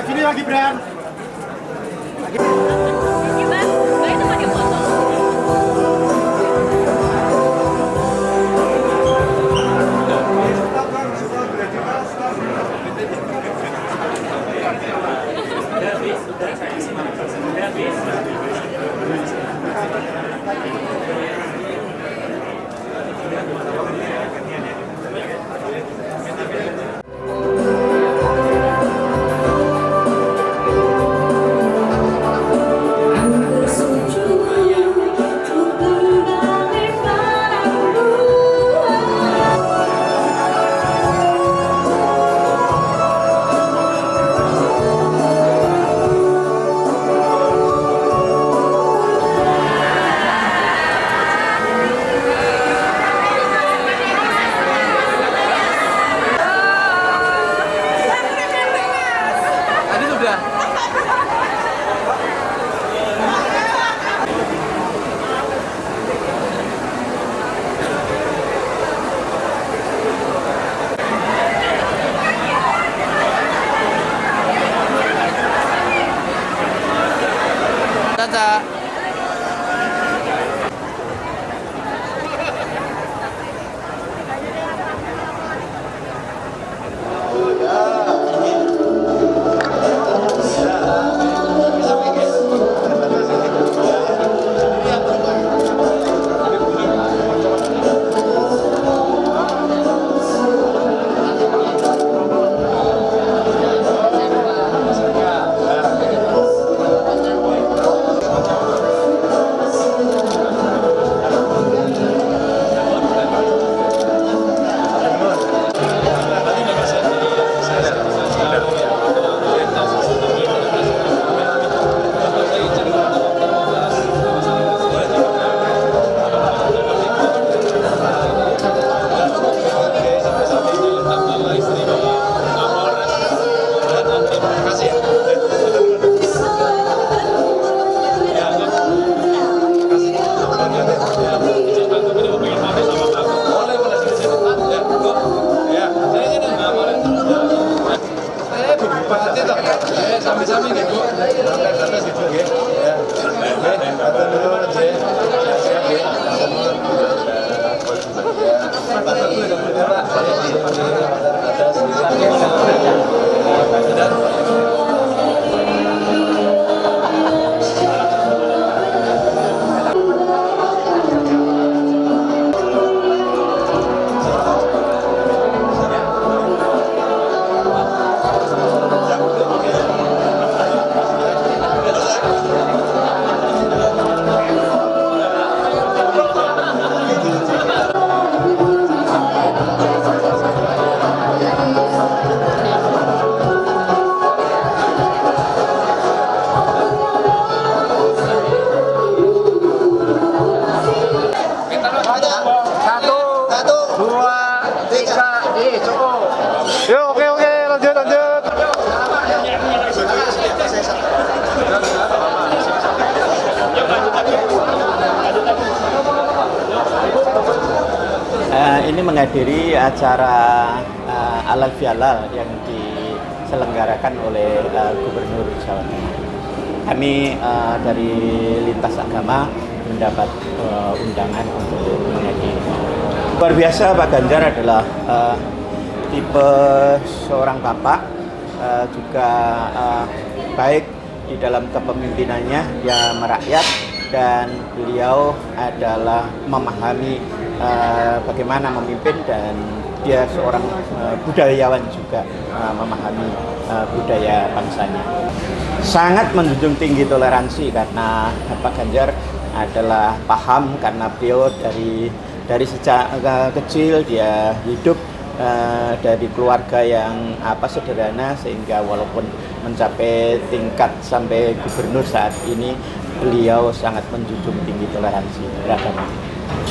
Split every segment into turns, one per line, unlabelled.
Agak sini lagi Gibran.
Gimana? Baik teman
menghadiri acara eh, Alal Fialal yang diselenggarakan oleh eh, Gubernur Jawa Tengah. Kami eh, dari lintas agama mendapat eh, undangan untuk menghadiri. Luar biasa Pak Ganjar adalah eh, tipe seorang bapak eh, juga eh, baik di dalam kepemimpinannya dia merakyat dan beliau adalah memahami eh, bagaimana memimpin dan dia seorang eh, budayawan juga eh, memahami eh, budaya bangsanya. Sangat menjunjung tinggi toleransi karena Pak Ganjar adalah paham karena beliau dari dari sejak kecil dia hidup eh, dari keluarga yang apa sederhana sehingga walaupun mencapai tingkat sampai gubernur saat ini beliau sangat menjunjung tinggi toleransi.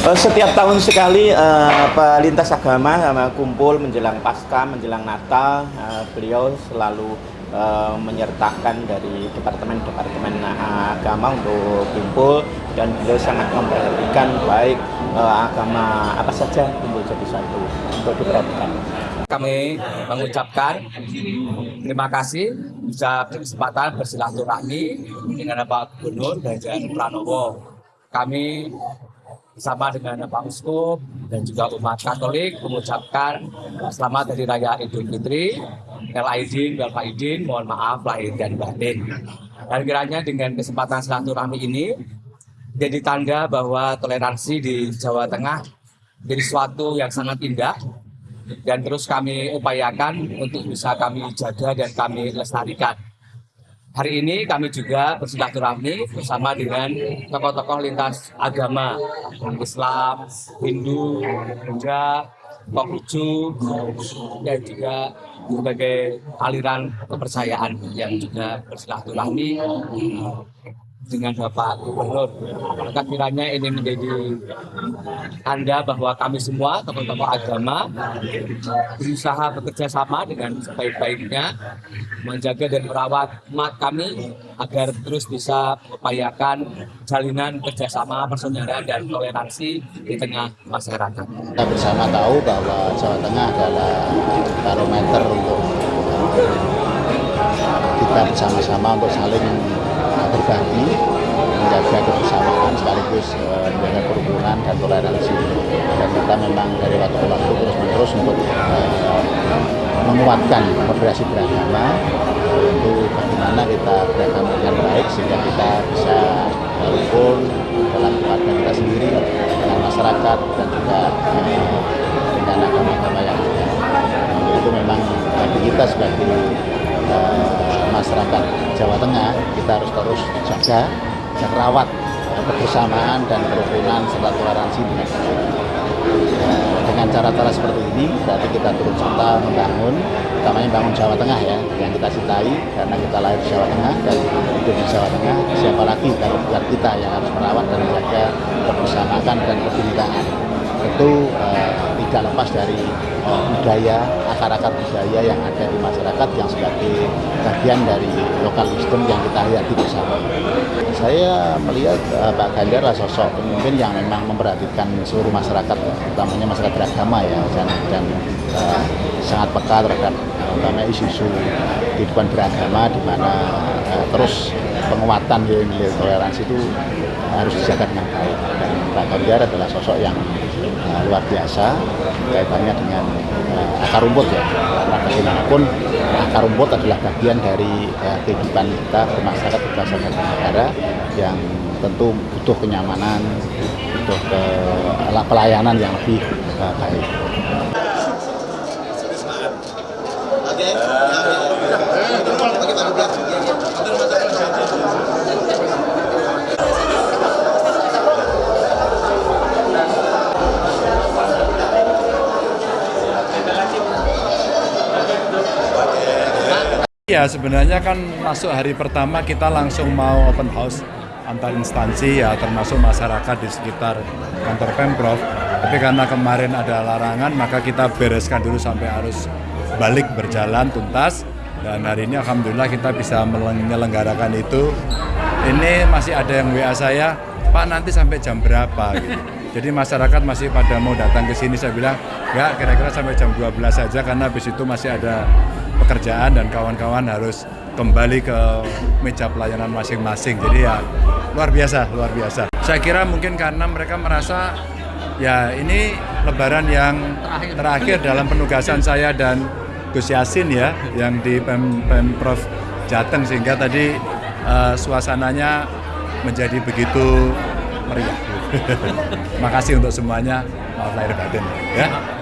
Eh, Setiap tahun sekali eh, apa, lintas agama sama kumpul menjelang pasca, menjelang Natal, eh, beliau selalu eh, menyertakan dari departemen-departemen eh, agama untuk kumpul dan beliau sangat memperhatikan baik eh, agama apa saja kumpul jadi satu untuk diperhatikan.
kami mengucapkan terima kasih bisa berkesempatan bersilaturahmi dengan Bapak Gubernur Ganjar Pranowo. Kami bersama dengan Pak Uskup dan juga umat Katolik mengucapkan selamat dari Raya Idul Fitri, El Aidin, Wal Faidin, mohon maaf lahir dan batin. Dan kiranya dengan kesempatan silaturahmi ini jadi tanda bahwa toleransi di Jawa Tengah jadi suatu yang sangat indah dan terus kami upayakan untuk bisa kami jaga dan kami lestarikan. Hari ini kami juga bersilaturahmi bersama dengan tokoh-tokoh lintas agama. Islam, Hindu, Buddha, Konghucu, dan juga berbagai aliran kepercayaan yang juga bersilaturahmi dengan Bapak Gubernur. Maka kiranya ini menjadi tanda bahwa kami semua tokoh-tokoh agama berusaha bekerja sama dengan sebaik-baiknya menjaga dan merawat umat kami agar terus bisa mengupayakan jalinan kerjasama, persaudaraan dan toleransi di tengah masyarakat.
Kita bersama tahu bahwa Jawa Tengah adalah barometer untuk kita bersama-sama untuk saling berbagi, menjaga kebersamaan sekaligus uh, menjaga kerukunan dan toleransi. Dan kita memang dari waktu ke waktu terus-menerus untuk uh, menguatkan moderasi beragama itu bagaimana kita beragama dengan baik sehingga kita bisa rukun dalam keluarga kita sendiri dengan masyarakat dan juga uh, dengan agama-agama yang ada. Untuk itu memang bagi kita sebagai masyarakat Jawa Tengah kita harus terus jaga dan rawat kebersamaan dan kerukunan serta toleransi dengan dengan cara-cara seperti ini berarti kita turut serta membangun utamanya bangun Jawa Tengah ya yang kita cintai karena kita lahir di Jawa Tengah dan hidup di Jawa Tengah. Siapa lagi kalau bukan kita yang harus merawat dan menjaga kebersamaan dan kebinekaan tentu uh, tidak lepas dari uh, budaya, akar-akar budaya yang ada di masyarakat yang sebagai bagian dari lokal wisdom yang kita hayati bersama. Saya melihat uh, Pak Ganjar adalah sosok pemimpin yang memang memperhatikan seluruh masyarakat, utamanya masyarakat beragama ya, dan, dan uh, sangat peka terhadap utamanya isu-isu kehidupan beragama di mana uh, terus penguatan nilai-nilai toleransi itu harus dijaga dengan baik. Dan Pak Ganjar adalah sosok yang uh, luar biasa kaitannya dengan uh, akar rumput ya. Karena bagaimanapun akar rumput adalah bagian dari uh, kehidupan kita bermasyarakat berbangsa dan negara yang tentu butuh kenyamanan, butuh ke pelayanan yang lebih uh, baik.
Ya sebenarnya kan masuk hari pertama kita langsung mau open house antar instansi ya termasuk masyarakat di sekitar kantor Pemprov. Tapi karena kemarin ada larangan maka kita bereskan dulu sampai arus balik berjalan tuntas dan hari ini alhamdulillah kita bisa menyelenggarakan itu. Ini masih ada yang WA saya, Pak nanti sampai jam berapa gitu. Jadi masyarakat masih pada mau datang ke sini saya bilang, enggak kira-kira sampai jam 12 saja karena habis itu masih ada pekerjaan dan kawan-kawan harus kembali ke meja pelayanan masing-masing. Jadi ya luar biasa, luar biasa. Saya kira mungkin karena mereka merasa ya ini lebaran yang terakhir, terakhir dalam penugasan saya dan Gus Yasin ya yang di Pem Pemprov Jateng sehingga tadi uh, suasananya menjadi begitu meriah. Terima kasih untuk semuanya. Maaf lahir batin ya.